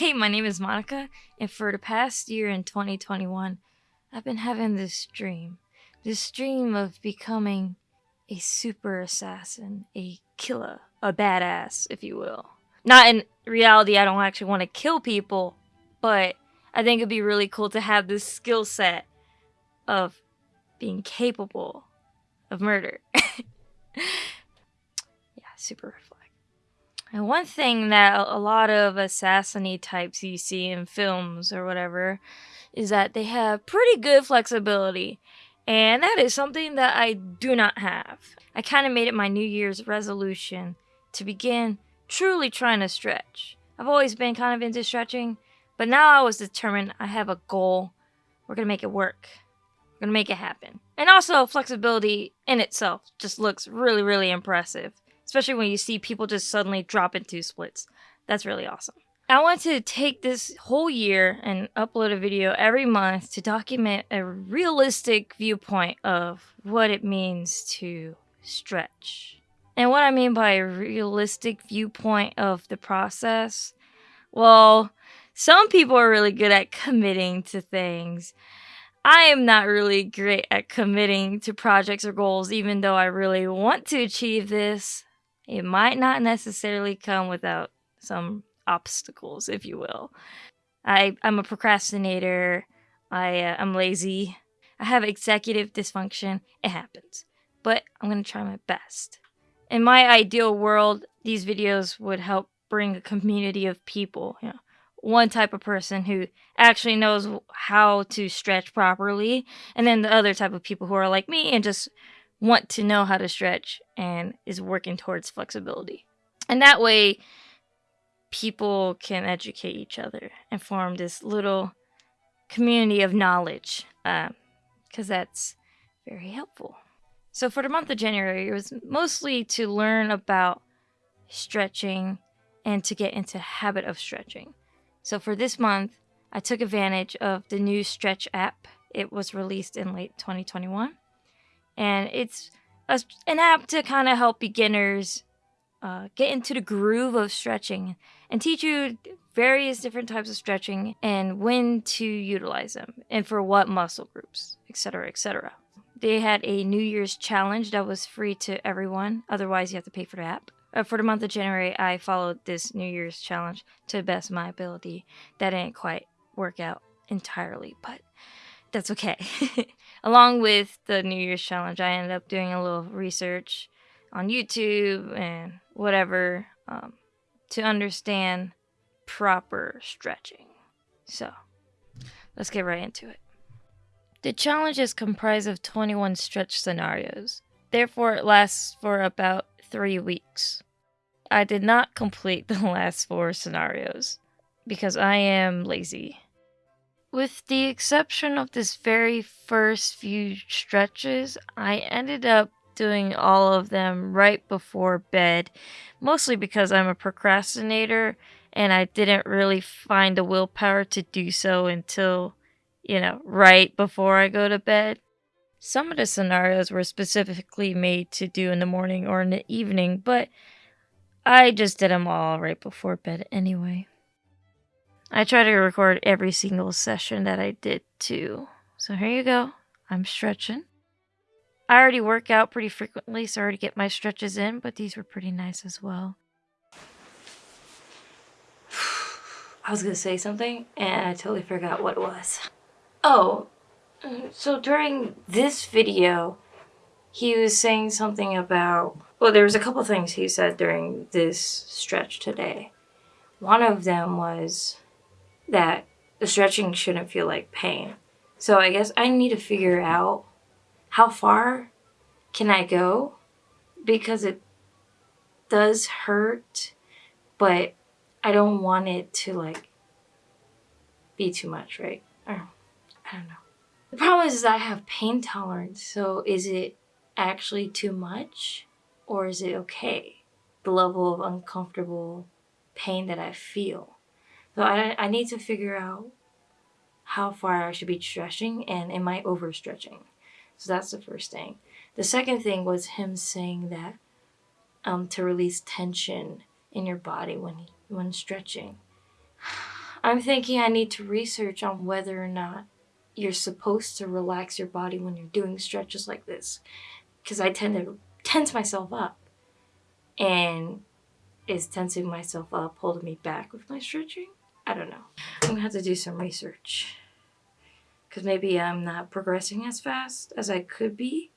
Hey, my name is Monica, and for the past year in 2021, I've been having this dream. This dream of becoming a super assassin, a killer, a badass, if you will. Not in reality, I don't actually want to kill people, but I think it'd be really cool to have this skill set of being capable of murder. yeah, super. And one thing that a lot of assassiny types you see in films or whatever is that they have pretty good flexibility. And that is something that I do not have. I kind of made it my New Year's resolution to begin truly trying to stretch. I've always been kind of into stretching, but now I was determined I have a goal. We're going to make it work. We're going to make it happen. And also, flexibility in itself just looks really, really impressive especially when you see people just suddenly drop into splits. That's really awesome. I want to take this whole year and upload a video every month to document a realistic viewpoint of what it means to stretch. And what I mean by a realistic viewpoint of the process, well, some people are really good at committing to things. I am not really great at committing to projects or goals, even though I really want to achieve this. It might not necessarily come without some obstacles, if you will. I, I'm a procrastinator. I, uh, I'm lazy. I have executive dysfunction. It happens. But I'm going to try my best. In my ideal world, these videos would help bring a community of people, you know, one type of person who actually knows how to stretch properly, and then the other type of people who are like me and just want to know how to stretch and is working towards flexibility. And that way, people can educate each other and form this little community of knowledge because um, that's very helpful. So, for the month of January, it was mostly to learn about stretching and to get into habit of stretching. So, for this month, I took advantage of the new Stretch app. It was released in late 2021 and it's a, an app to kind of help beginners uh, get into the groove of stretching and teach you various different types of stretching and when to utilize them and for what muscle groups, etc., etc. They had a New Year's challenge that was free to everyone. Otherwise, you have to pay for the app. Uh, for the month of January, I followed this New Year's challenge to the best of my ability. That didn't quite work out entirely, but that's okay. Along with the New Year's challenge, I ended up doing a little research on YouTube and whatever um, to understand proper stretching. So, let's get right into it. The challenge is comprised of 21 stretch scenarios. Therefore, it lasts for about three weeks. I did not complete the last four scenarios because I am lazy. With the exception of this very first few stretches, I ended up doing all of them right before bed, mostly because I'm a procrastinator and I didn't really find the willpower to do so until, you know, right before I go to bed. Some of the scenarios were specifically made to do in the morning or in the evening, but I just did them all right before bed anyway. I try to record every single session that I did too. So here you go. I'm stretching. I already work out pretty frequently, so I already get my stretches in, but these were pretty nice as well. I was gonna say something, and I totally forgot what it was. Oh, so during this video, he was saying something about, well, there was a couple things he said during this stretch today. One of them was that the stretching shouldn't feel like pain. So I guess I need to figure out how far can I go because it does hurt, but I don't want it to like be too much, right? Or, I don't know. The problem is, is I have pain tolerance. So is it actually too much or is it okay? The level of uncomfortable pain that I feel. So I, I need to figure out how far I should be stretching and am I overstretching? So that's the first thing. The second thing was him saying that um, to release tension in your body when when stretching. I'm thinking I need to research on whether or not you're supposed to relax your body when you're doing stretches like this. Because I tend to tense myself up. And is tensing myself up holding me back with my stretching? I don't know. I'm gonna have to do some research. Because maybe I'm not progressing as fast as I could be.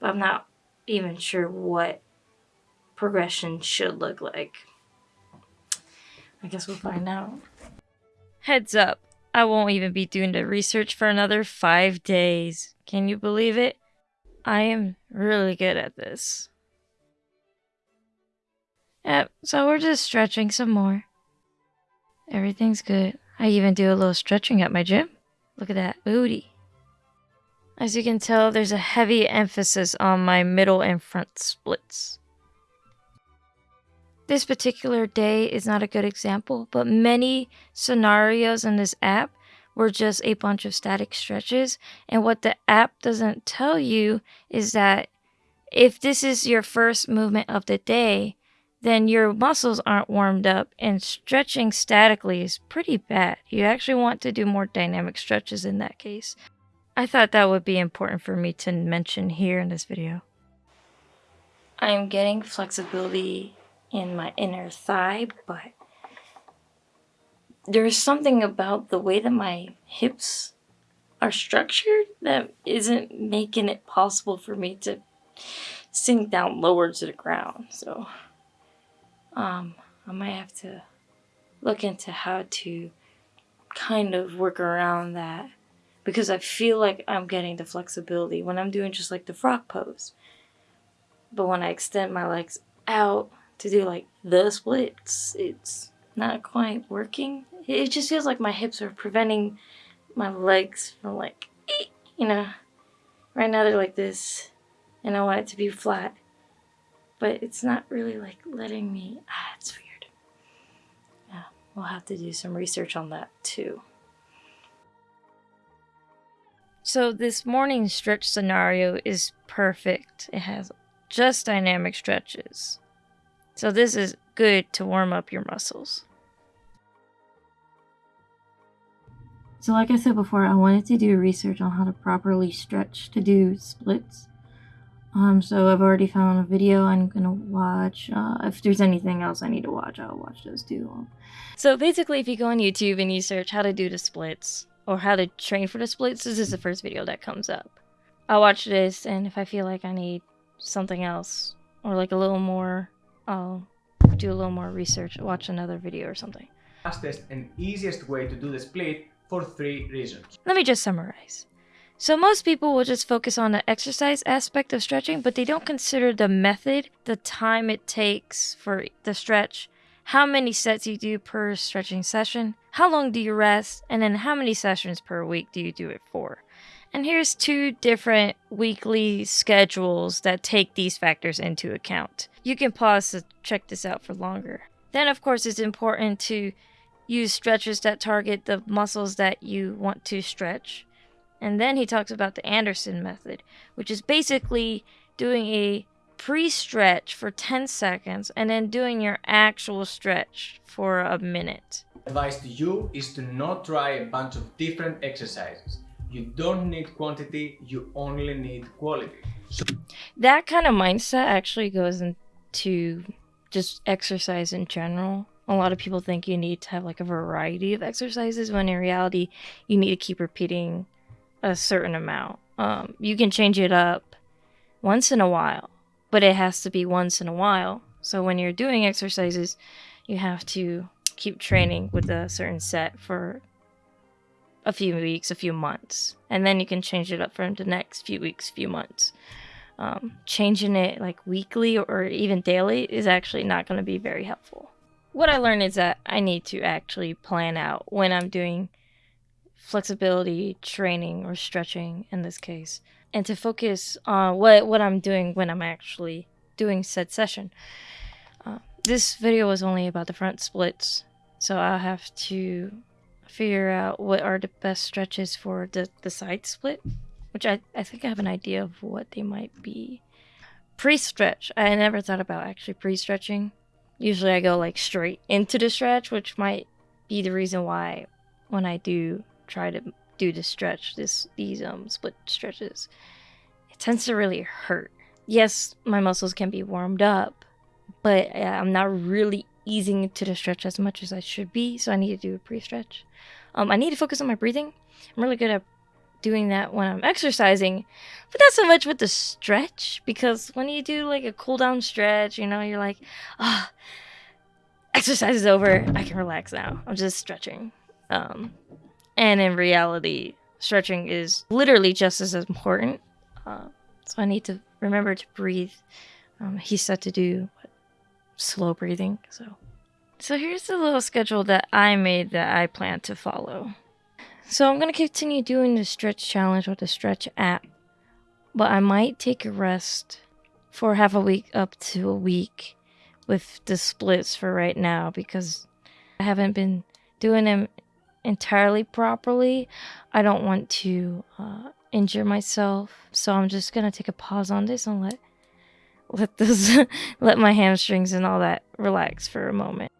But I'm not even sure what progression should look like. I guess we'll find out. Heads up, I won't even be doing the research for another five days. Can you believe it? I am really good at this. Yep, so we're just stretching some more. Everything's good. I even do a little stretching at my gym. Look at that booty. As you can tell, there's a heavy emphasis on my middle and front splits. This particular day is not a good example, but many scenarios in this app were just a bunch of static stretches. And what the app doesn't tell you is that if this is your first movement of the day, then your muscles aren't warmed up and stretching statically is pretty bad. You actually want to do more dynamic stretches in that case. I thought that would be important for me to mention here in this video. I am getting flexibility in my inner thigh, but there's something about the way that my hips are structured that isn't making it possible for me to sink down lower to the ground. So um, I might have to look into how to kind of work around that because I feel like I'm getting the flexibility when I'm doing just like the frog pose. But when I extend my legs out to do like the splits, it's not quite working. It just feels like my hips are preventing my legs from like, you know, right now they're like this and I want it to be flat. But it's not really like letting me, ah, it's weird. Yeah, we'll have to do some research on that too. So this morning stretch scenario is perfect. It has just dynamic stretches. So this is good to warm up your muscles. So like I said before, I wanted to do research on how to properly stretch to do splits. Um, so I've already found a video I'm gonna watch. Uh, if there's anything else I need to watch, I'll watch those too. So basically, if you go on YouTube and you search how to do the splits or how to train for the splits, this is the first video that comes up. I'll watch this, and if I feel like I need something else or like a little more I'll do a little more research, watch another video or something. Fastest and easiest way to do the split for three reasons. Let me just summarize. So most people will just focus on the exercise aspect of stretching, but they don't consider the method, the time it takes for the stretch, how many sets you do per stretching session, how long do you rest, and then how many sessions per week do you do it for. And here's two different weekly schedules that take these factors into account. You can pause to check this out for longer. Then, of course, it's important to use stretches that target the muscles that you want to stretch. And then he talks about the Anderson method, which is basically doing a pre stretch for 10 seconds and then doing your actual stretch for a minute. Advice to you is to not try a bunch of different exercises. You don't need quantity, you only need quality. That kind of mindset actually goes into just exercise in general. A lot of people think you need to have like a variety of exercises when in reality you need to keep repeating a certain amount. Um, you can change it up once in a while, but it has to be once in a while. So when you're doing exercises, you have to keep training with a certain set for a few weeks, a few months, and then you can change it up for the next few weeks, few months. Um, changing it like weekly or even daily is actually not going to be very helpful. What I learned is that I need to actually plan out when I'm doing flexibility training or stretching in this case, and to focus on what what I'm doing when I'm actually doing said session. Uh, this video was only about the front splits, so I'll have to figure out what are the best stretches for the, the side split, which I, I think I have an idea of what they might be. Pre-stretch, I never thought about actually pre-stretching. Usually I go like straight into the stretch, which might be the reason why when I do try to do the stretch, this these um split stretches, it tends to really hurt. Yes, my muscles can be warmed up, but uh, I'm not really easing into the stretch as much as I should be, so I need to do a pre-stretch. Um, I need to focus on my breathing. I'm really good at doing that when I'm exercising, but not so much with the stretch because when you do like a cool down stretch, you know, you're like, ah, oh, exercise is over. I can relax now. I'm just stretching. Um, and in reality, stretching is literally just as important. Uh, so I need to remember to breathe. Um, he said to do what, slow breathing. So, so here's the little schedule that I made that I plan to follow. So I'm gonna continue doing the stretch challenge with the stretch app, but I might take a rest for half a week up to a week with the splits for right now because I haven't been doing them entirely properly. I don't want to uh, injure myself, so I'm just gonna take a pause on this and let let this let my hamstrings and all that relax for a moment.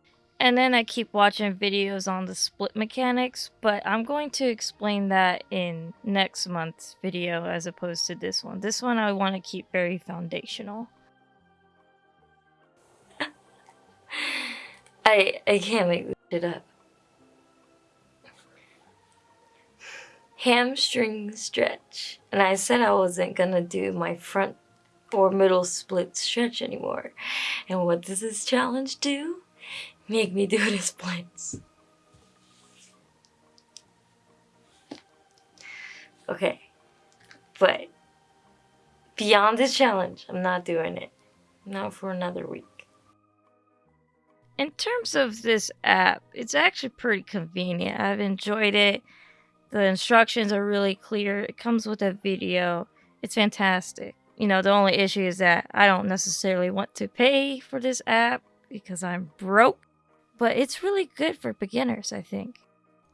And then I keep watching videos on the split mechanics, but I'm going to explain that in next month's video as opposed to this one. This one I want to keep very foundational. I I can't make this shit up. Hamstring stretch. And I said I wasn't gonna do my front or middle split stretch anymore. And what does this challenge do? make me do the splits. Okay, but beyond this challenge, I'm not doing it. Not for another week. In terms of this app, it's actually pretty convenient. I've enjoyed it. The instructions are really clear. It comes with a video. It's fantastic. You know, the only issue is that I don't necessarily want to pay for this app because I'm broke. But it's really good for beginners, I think.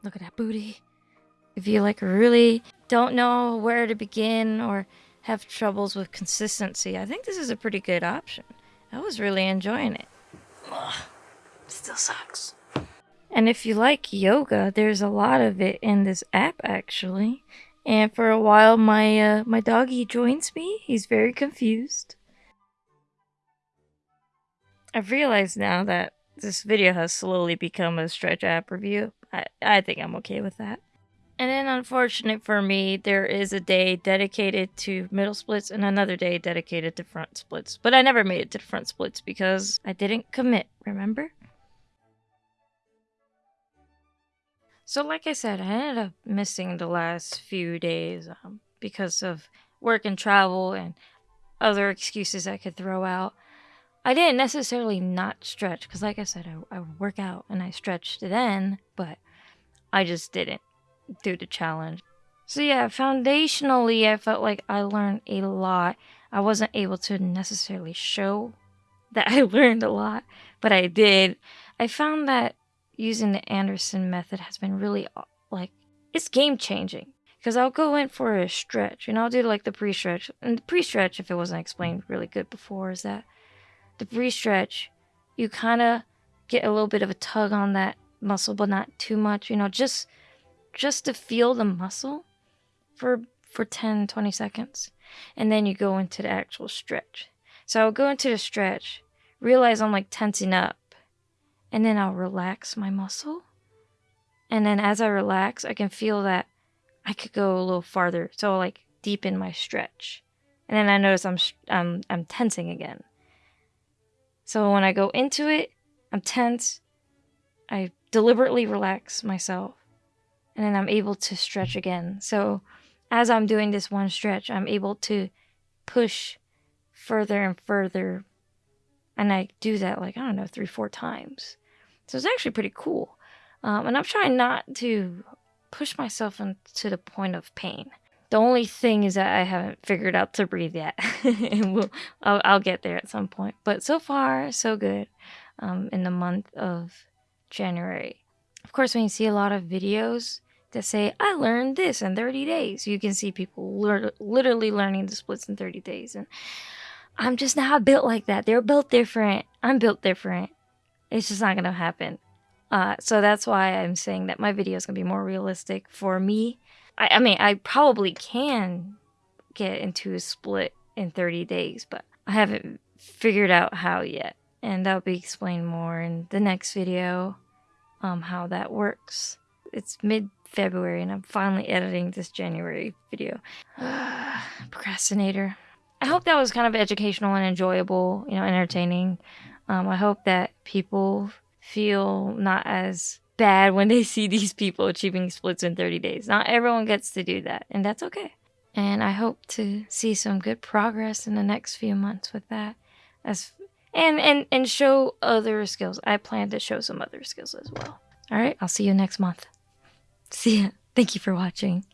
Look at that booty. If you like really don't know where to begin or have troubles with consistency, I think this is a pretty good option. I was really enjoying it. Ugh, still sucks. And if you like yoga, there's a lot of it in this app actually. And for a while my uh, my doggy joins me. He's very confused. I've realized now that this video has slowly become a stretch app review. I, I think I'm okay with that. And then unfortunate for me, there is a day dedicated to middle splits and another day dedicated to front splits. But I never made it to front splits because I didn't commit, remember? So like I said, I ended up missing the last few days um, because of work and travel and other excuses I could throw out. I didn't necessarily not stretch because, like I said, I, I work out and I stretched then, but I just didn't do the challenge. So, yeah, foundationally, I felt like I learned a lot. I wasn't able to necessarily show that I learned a lot, but I did. I found that using the Anderson method has been really uh, like it's game changing because I'll go in for a stretch and I'll do like the pre stretch. And the pre stretch, if it wasn't explained really good before, is that the pre-stretch, you kind of get a little bit of a tug on that muscle, but not too much, you know, just just to feel the muscle for for 10 20 seconds and then you go into the actual stretch so i'll go into the stretch realize i'm like tensing up and then i'll relax my muscle and then as i relax i can feel that i could go a little farther so I'll like deepen my stretch and then i notice i'm i'm, I'm tensing again so when I go into it, I'm tense. I deliberately relax myself. And then I'm able to stretch again. So as I'm doing this one stretch, I'm able to push further and further. And I do that like, I don't know, three, four times. So it's actually pretty cool. Um, and I'm trying not to push myself into the point of pain. The only thing is that I haven't figured out to breathe yet, and we'll, I'll, I'll, get there at some point. But so far, so good. Um, in the month of January, of course, when you see a lot of videos that say I learned this in 30 days, you can see people lear- literally learning the splits in 30 days, and I'm just not built like that. They're built different. I'm built different. It's just not gonna happen. Uh, so that's why I'm saying that my video is gonna be more realistic for me. I, I mean, I probably can get into a split in 30 days, but I haven't figured out how yet. And that'll be explained more in the next video, um, how that works. It's mid February and I'm finally editing this January video. Procrastinator. I hope that was kind of educational and enjoyable, you know, entertaining. Um, I hope that people feel not as bad when they see these people achieving splits in 30 days. Not everyone gets to do that, and that's okay. And I hope to see some good progress in the next few months with that. As and and and show other skills. I plan to show some other skills as well. All right, I'll see you next month. See ya. Thank you for watching.